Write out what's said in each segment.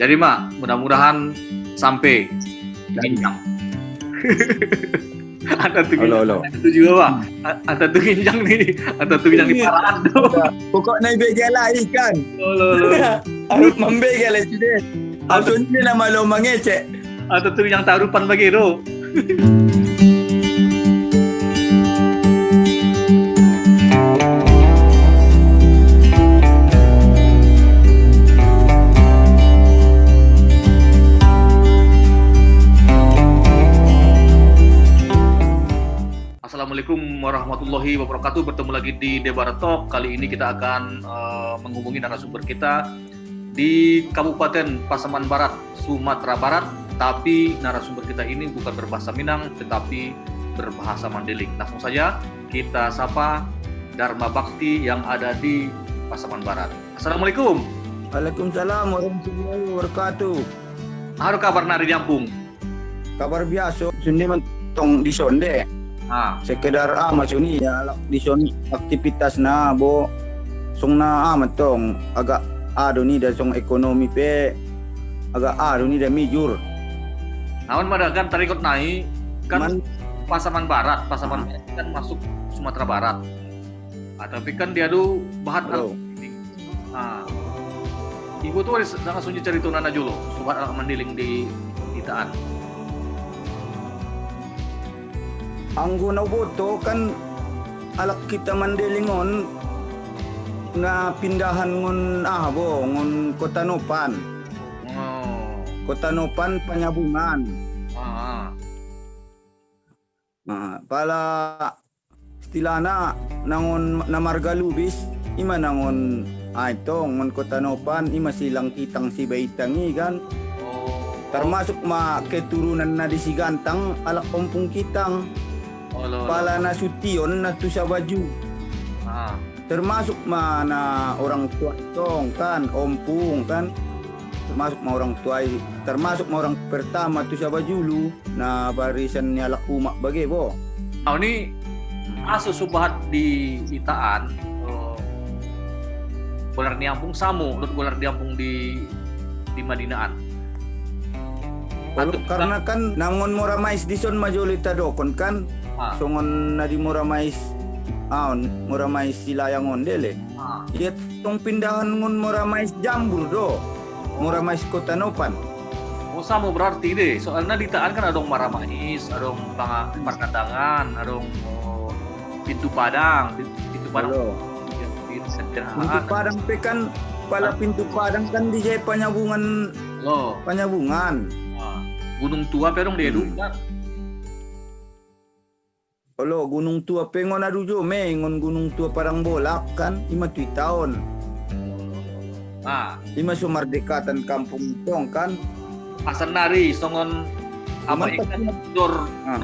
Jadi mak, mudah-mudahan sampai ginjang. ada tuh Halo, halo. ada tuh juga pak. Ada tuh ginjang nih, ada tuh ginjang di parahan tuh. Pokok na ibigay ikan. Halo, halo. Harus membigay lah sini. Harus ini nama lo mangece. Ada tuh yang tarupan bagi tuh. Assalamualaikum warahmatullahi wabarakatuh. Bertemu lagi di Debar Talk. Kali ini kita akan eh, menghubungi narasumber kita di Kabupaten Pasaman Barat, Sumatera Barat. Tapi narasumber kita ini bukan berbahasa Minang, tetapi berbahasa Mandeling. Langsung saja kita sapa Dharma Bakti yang ada di Pasaman Barat. Assalamualaikum. Waalaikumsalam warahmatullahi wabarakatuh. Apa kabar nari di Ampung? Kabar biasa. Sini mentong di sonde. Ah, Sekedar ah masuk ni ya di son aktivitas na bo. Song na ah mentong agak ado ni dah song ekonomi pe agak ado ni dah mijur. naon mada kan tarikot naik kan Man, Pasaman Barat, Pasaman Barat kan masuk Sumatera Barat. Ah, tapi kan dia tuh bahan Oh. Nah, ibu tuh ada sangat sunyi cerita nana julo, sobat anak mandiling di ang guna boto kan alak kita mandelingon nga pindahan ngon ah bo ngon Kota Nopan. Oh, Kota Nopan Panyabungan. ah, Nah, pala istilahna nangon na Marga Lubis ima nangon ah ito ngon Kota Nopan ima silang kitang si Baitangi kan? Oh, termasuk ma keturunan na di Sigantang alak ompong kitang oh, pala na sution na tu sa baju? Ah, termasuk mana orang tua tong kan? Ompung kan? Termasuk ma orang tua termasuk ma orang pertama tu siapa julu na barisan ni alak umak bagi bo. Nah, ini aso subahat di Itaan. Oh, bolar di Ampung samu, lut bolar di Ampung di di Madinaan. Kalau karena kan nangon mora mais di son majolita dokon kan Ah, songon na di mora mais aon mora mais silayang ondele ah, iya tong pindahan ngon mora mais jambur do. Mora mais kota nopan. Oh sama berarti deh, soalnya di Taan kan ada dong Maramais, ada dong Panga- Parkandangan, ada dong oh, Pintu Padang, Pintu, pintu Padang. Halo. Ya, Pintu padang. Pe kan pala pintu padang kan di jaya panyabungan. Loh, panyabungan. Ah, Gunung Tua pero dong dia Hmm. kan. Olo, gunung tua pengon adu jo me, ngon gunung tua parang bolak kan, lima tui tahun. Nah, Lima sumardekatan kampung tong kan. Asan Nari, songon apa ikan dor Ah.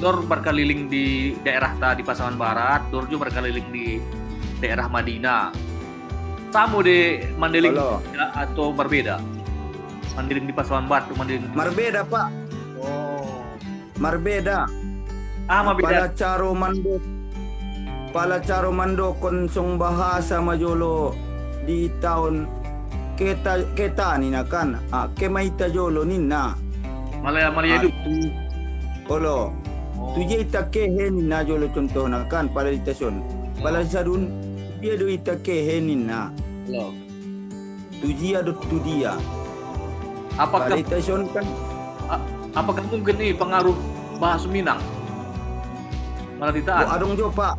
dor berkeliling di daerah ta di Pasaman Barat, dor juga berkeliling di daerah Madinah. Samu di Mandeling ya, atau berbeda? Mandeling di Pasaman Barat, Mandeling di... Marbeda pak, Oh. marbeda. Ah, mabeda. Pala caro mando, pala caro mando konsong bahasa majolo di tahun kita kita ni na kan, ah, kemaita jolo ninna. Malaya Malaya Ah, itu. tu- Olo, Oh. tu je ita kehe ninna jolo contoh na kan, pala di stasyon. Pala sarun, dia do ita kehe ninna. Loh. Tu dia do tu dia. Apakah Pala di stasyon kan, apakah mungkin nih pengaruh bahasa Minang? Malah Oh, ditaan. adong jo pak.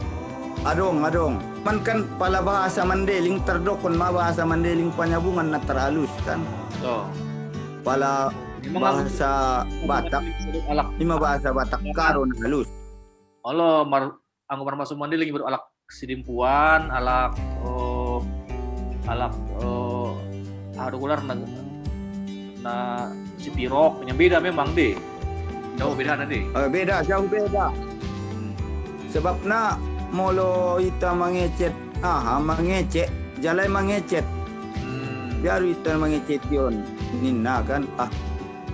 Adong, adong. Man kan pala bahasa Mandeling terdokon ma bahasa Mandeling panyabungan na terhalus kan. Oh. Pala bahasa Batak, lima bahasa Batak karo na halus. Allah mar anggo masuk mandiling baru alak sidimpuan, alak oh, alak oh, aduh ular na na si pirok yang beda memang deh. Jauh beda nanti. Eh, beda, jauh beda. Sebab na molo ita mangecet, aha mangecet, jalai mangecet. Hmm. Biar ita mangecet yon. Ninna kan, ah,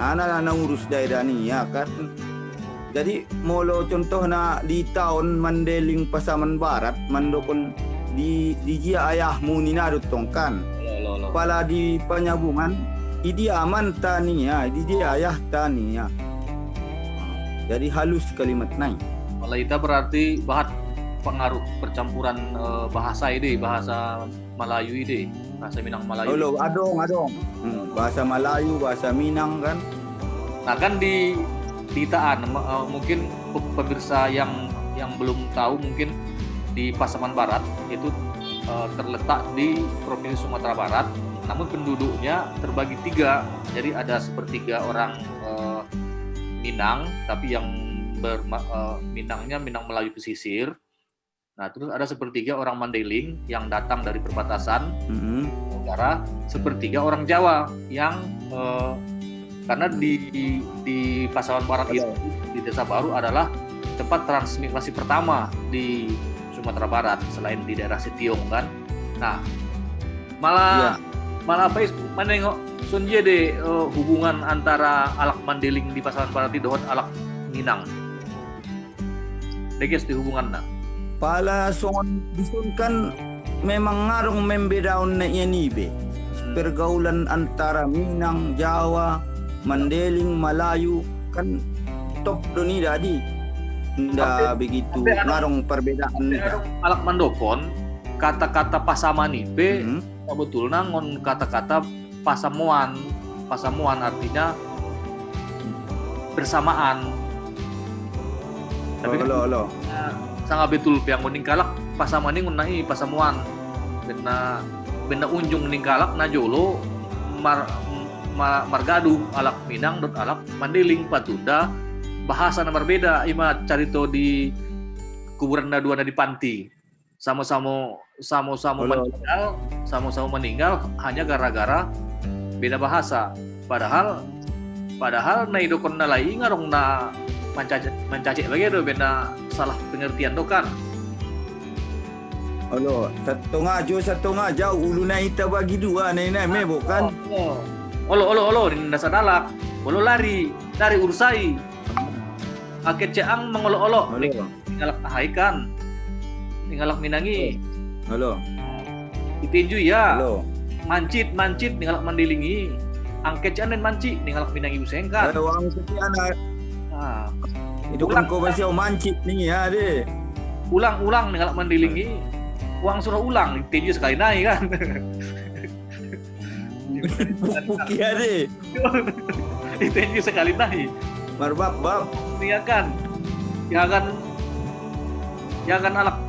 ana na urus daerah ni ya kan. Jadi molo contoh na di tahun Mandeling Pasaman Barat, mandokon di di jia ayahmu ni na tong kan. Lo lo lo. Pala di penyabungan Idi aman tania, idi dia ayah tania. Jadi halus kalimat naik. Kalau itu berarti bahat pengaruh percampuran eh, bahasa ini, bahasa Melayu ini, bahasa Minang Melayu. Halo, adong, adong. Hmm, bahasa Melayu, bahasa Minang kan. Nah kan di di Taan m- eh, mungkin pe- pemirsa yang yang belum tahu mungkin di Pasaman Barat itu eh, terletak di Provinsi Sumatera Barat, namun penduduknya terbagi tiga. Jadi ada sepertiga orang eh, Minang, tapi yang berma- eh, Minangnya Minang Melayu pesisir. Nah terus ada sepertiga orang Mandailing yang datang dari perbatasan Hmm. negara sepertiga orang Jawa yang eh, karena di di Pasaman Barat itu di Desa Baru adalah tempat transmigrasi pertama di Sumatera Barat selain di daerah Setiong kan. Nah, malah malah apa menengok Sunje deh eh, hubungan antara alak Mandeling di Pasaman Barat itu dengan alak Minang. Deges di hubungan nah. Pala songon disun kan memang ngarong membedaun na yan ibe. Pergaulan antara Minang, Jawa, Mandeling, Malayu kan top do ni dadi. Nda begitu ngarong perbedaan nida. Alak Mandokon kata-kata pasaman ipe Hmm. sebetulnya ngon kata-kata pasamuan pasamuan artinya bersamaan tapi kan Olo, olo. sangat betul yang meninggalak pasaman ini ngunai pasamuan bena bena unjung meninggalak na jolo mar, ma- margadu alak minang dot alak mandiling patunda. Bahasa na berbeda ima carito di kuburan na dua na di panti. Sama-sama sama-sama meninggal sama-sama meninggal hanya gara-gara beda bahasa. Padahal padahal na idokon na lai ngarong na mencacik mencacik lagi do beda salah pengertian do kan. Olo, satu ngajo satu ngajau ulu na ita bagi dua na ina me bukan. oh. olo olo olo di dasar dalak olo lari lari ursai aket ceang mengolo olo Olo. tinggalak ahaikan tinggalak minangi. Olo. itinju ya. Olo. mancit mancit tinggalak mandilingi. Angket ceang dan manci tinggalak minangi usengkan Ada orang sekian nah, itu kan kau masih mancit nih ya deh. ulang-ulang tinggalak mandilingi uang suruh ulang itinju sekali naik kan? Puki ya deh. itinju sekali naik. Marbab bab. ya kan ya kan ya kan anak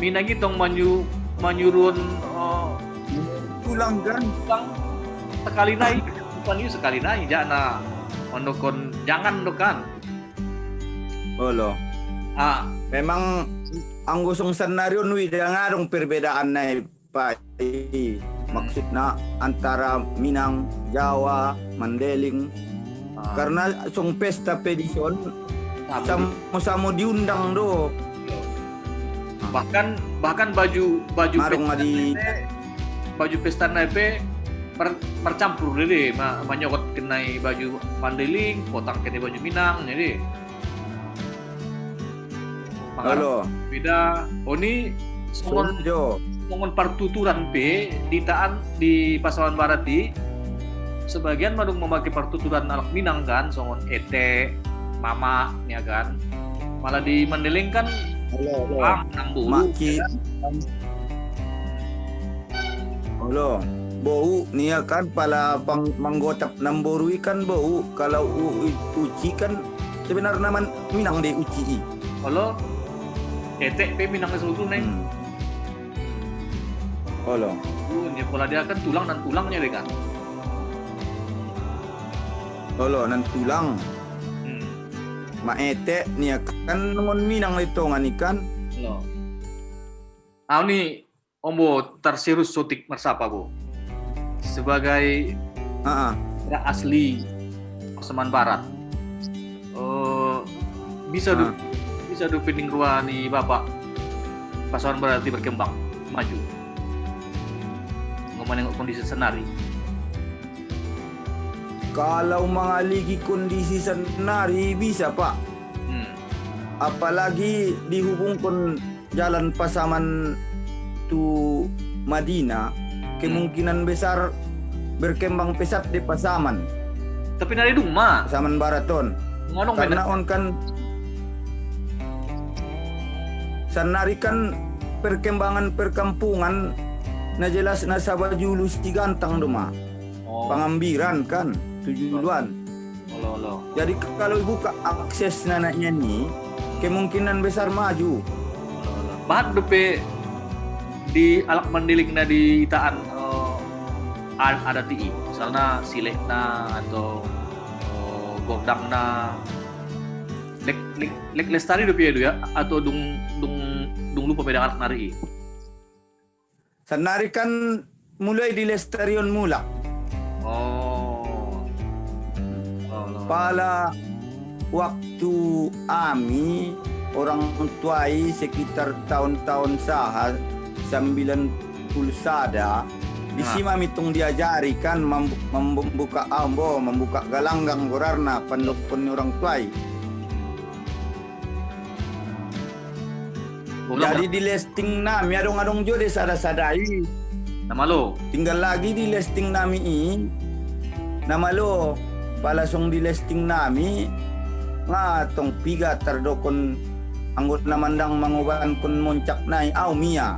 mina gitong manyu manyurun oh, Pulang kan. ulang. Sekali naik. Bukan sekali naik jana. Mondokon jangan dokan Olo. ah Memang ang gustong senario nui dia ngarong perbedaan na pa maksudnya antara Minang, Jawa, Mandeling ah, karena song pesta pedison sama-sama diundang do. Bahkan bahkan baju baju marong nga di baju pesta nape per, percampur deh ma, manyokot kenai baju mandeling potang kenai baju minang jadi. Olo, beda. Oh ini songon songon partuturan P di taan di Pasaman Barat di. Sebagian madung memakai partuturan anak Minang kan? Songon ete mama ya kan? Malah di Mandeling kan? Olo, olo. bang Maki. Olo. Bau niya kan pala pang manggotap ng boru ikan bau kalau u, u- uci kan sebenarnya man minang di uci i. kalau ete P Minang seluruh neng Hmm. Olo. uh, dia pola dia kan tulang dan tulangnya deh kan Olo nan tulang hmm. maete niya kan ngon minang ito nga ikan. lo ah ini ombo tersirus sotik mersapa bu sebagai ah. daerah asli Pasaman Barat. Eh, bisa du, Ah. bisa du pending ruah ni bapak Pasaman Barat di berkembang maju. Ngomong kondisi senari. Kalau mga ligi kondisi senari bisa pak. Hmm. Apalagi dihubungkan jalan pasaman tu Madinah, kemungkinan besar berkembang pesat di Pasaman. Tapi nari dung ma. Pasaman Baraton. Ngonong Karena on kan sanari kan perkembangan perkampungan na jelas na sabajulu gantang doma. Oh, Pangambiran kan tujuan. olo. Jadi kalau buka akses nanaknya nih, kemungkinan besar maju. Bahat bepe di alak mandilik na di itaan ada ti misalnya silek na atau eh, godang na lek lek lek lestari do itu ya atau dung dung dung lupa beda anak nari Sanari kan mulai di Lesterion mulak. oh oh. Pala waktu ami orang tuai sekitar tahun-tahun saha 90 sada di Nah. sima mitung diajari kan mem- membuka ambo membuka galanggang gorarna pandokon orang tuai. Jadi di listing nami adong-adong jo de sada-sadai. Nama lo tinggal lagi di listing nami i. Nama lo palasong di listing nami. Nga tong piga tardokon anggot namandang manguban kun moncak nai au mia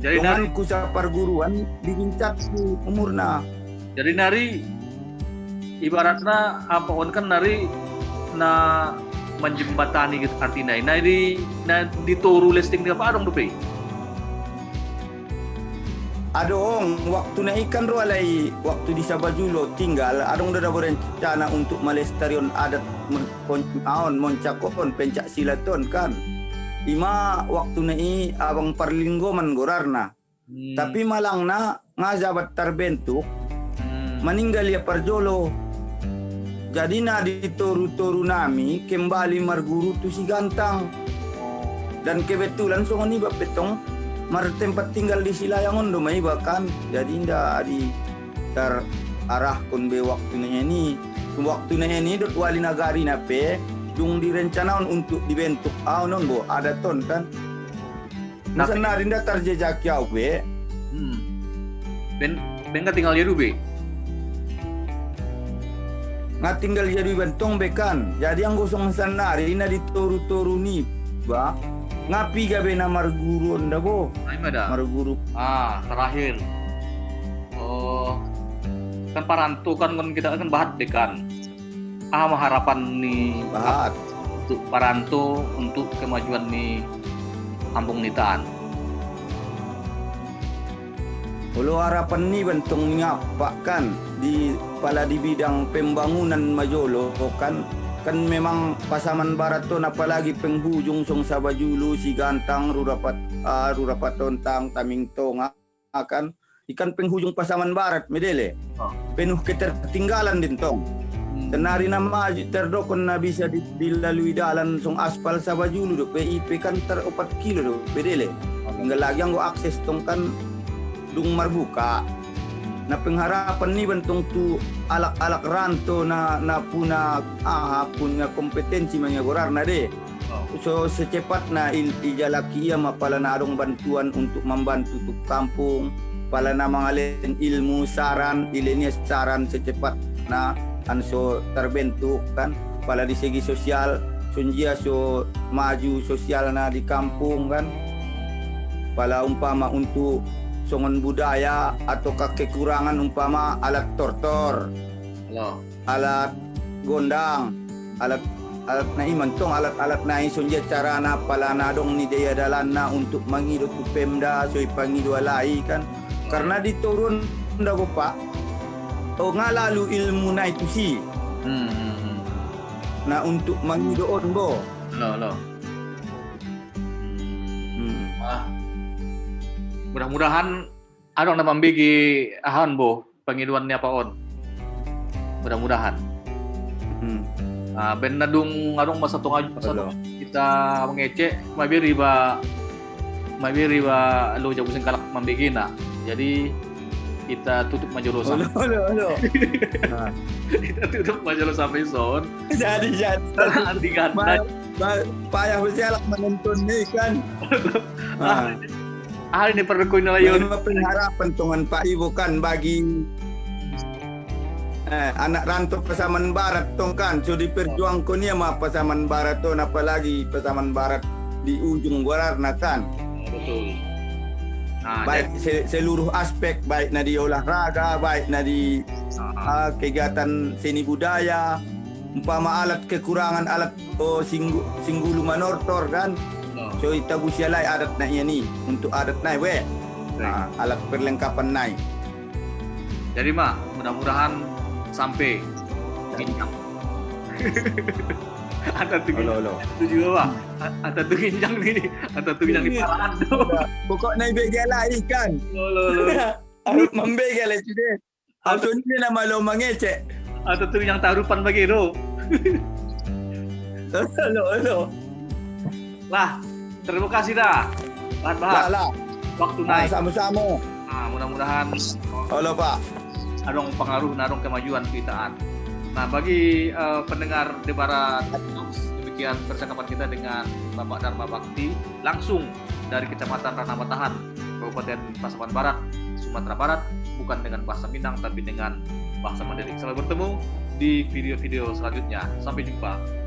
jadi nari. Tungan ku sa perguruan dibincak ku umurna jadi nari ibaratnya apa on kan nari na menjembatani gitu artinya. Nah di na di toru listing dia apa dong dupe adong waktu na ikan ro alai waktu di Sabajulo tinggal adong dah berencana untuk melestarion adat aon moncakon pencak silaton kan ima waktu na i abang parlinggoman gorarna. Hmm, tapi malang na nga jabat terbentuk hmm, meninggal ya parjolo jadi na di toru-toru nami kembali marguru tu si gantang. Dan kebetulan so ni petong mar tempat tinggal di Silayang Ondo mai bahkan jadi nda di ter arah kun be waktu na ini waktu ini dot wali nagari na pe dung direncanaon untuk dibentuk. Ah non bo? Ada ton kan? Nasa Tapi- na rin da tarjejak yaw be? Hmm. ben ben tinggal dia dube nga tinggal jadi bentong bekan jadi ang gusong sanari na ditoru-toru ni ba. Ngapi gabe na marguru onda bo? Nah ini ada. Marguru. Ah terakhir. Oh kan paranto kan kita kan bahat deh ah harapan nih bahat. untuk paranto untuk kemajuan nih kampung nitaan Ulo harapan ni bentong ngapa kan di pala di bidang pembangunan Majolo kan kan memang Pasaman Barat to apalagi penghujung song Sabajulu si Gantang Rurapat uh, Rurapat Tontang Taming Tonga kan. Ikan penghujung Pasaman Barat medele. Penuh ketertinggalan din tong. Hmm. Tenari na maju terdokon na bisa di- dilalui dalan song aspal Sabajulu do. PIP kan ter 4 kilo do bedele. Tinggal lagi ang go akses tong kan dung marbuka. Na pengharapan ni bentong tu alak-alak ranto na na puna ah punya kompetensi manyagorar na de. So secepat na ijalaki ia mapala na adong bantuan untuk membantu tu kampung. Pala na mangalin ilmu saran ilinias saran secepat na anso terbentuk kan pala di segi sosial sunjia so maju sosial na di kampung kan. Pala umpama untuk songon budaya atau kekurangan umpama alat tortor halo alat gondang alat alat na iman tong alat-alat na isun dia cara na pala na dong ni daya dalan na untuk tu pemda so ipangido alai kan. Karena diturun nda ko pa o nga lalu ilmu na itu si hmm, hmm, hmm. na untuk mangidoon bo halo halo hmm. ah mudah-mudahan ada nama bagi ahan bo pengiduannya apa on mudah-mudahan Hmm. Ah, ben nadung adung masa tong aju masa Halo. tong kita mengecek mabi riba mabi riba lu jago sing kalak mambigina jadi kita tutup majolo Halo, sampai halo, halo. Nah, kita tutup majolo sampai son jadi jadi nanti kan Ma- ma- payah bersialak menonton ni kan. Ah, Ah ini perlu layon. mga pengharapan tongan Pak Iwo kan bagi eh, anak rantau Pasaman Barat tong kan. So diperjuang ko niya mga Pasaman Barat to apalagi Pasaman Barat di ujung Warna kan. Betul. Nah, Baik se- seluruh aspek baik na di olahraga, baik di jadi, ah, ah, kegiatan seni budaya, umpama alat kekurangan alat oh, singgu, singgulu manortor kan. ah, So itabu sialay adat na iya ni untuk adat na we. baik. Ah, alat perlengkapan nai. Jadi mak, mudah-mudahan sampai ginjang. Ada tuh Olo olo. itu juga. Ada tuh ginjang ada tuh ginjang di Iya. parahan Pokok na ibigay ikan. Lo, lo. Harus membegel itu deh. Atau ini nama lo mangece. Tuh yang tarupan bagi lo. Olo olo. Lah, terima kasih dah. Bahan Lah lah. waktu naik. sama-sama. Nah, mudah-mudahan Olo pak. adong pengaruh narong kemajuan kitaan. Nah, bagi eh, pendengar Debara demikian percakapan kita dengan Bapak Dharma Bakti langsung dari Kecamatan Ranah Matahan, Kabupaten Pasaman Barat, Sumatera Barat, bukan dengan bahasa Minang tapi dengan bahasa Mandailing. Sampai bertemu di video-video selanjutnya. Sampai jumpa.